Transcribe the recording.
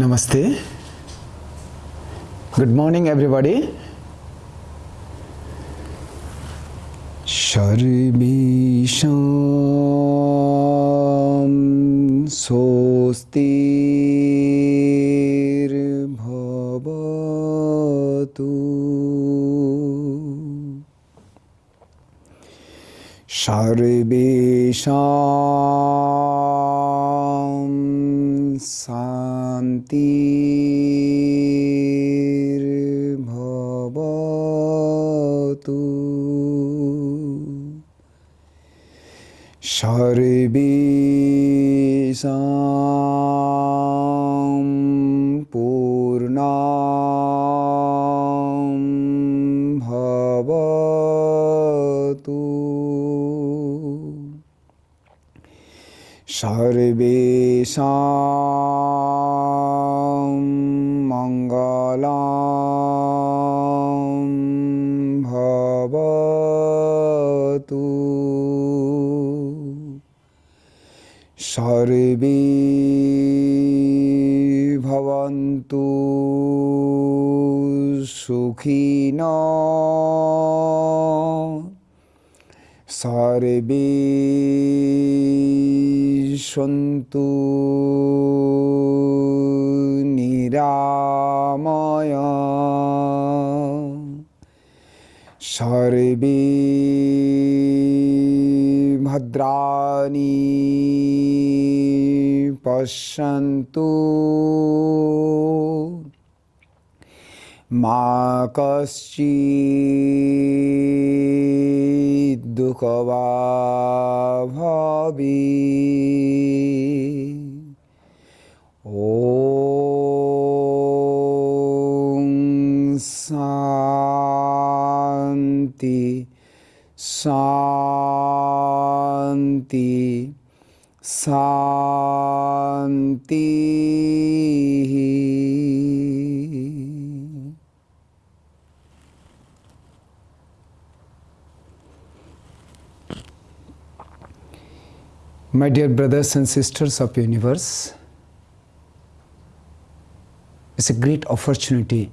Namaste. Good morning, everybody. Sharmisham Sostir Bhavatu Sharmisham Sa শান্তির্ভবতু। সর্বে পূর্ণা ভবতু। সর্বেশাং মঙ্গলাং ভবতু। সর্বে ভবন্তু সুখিনা सर्वे सन्तु निरामय। सर्वे भद्राणि पश्यन्तु। मा कश्चित् Bhavi Om Santi Santi Santi, Santi. My dear brothers and sisters of universe, it's a great opportunity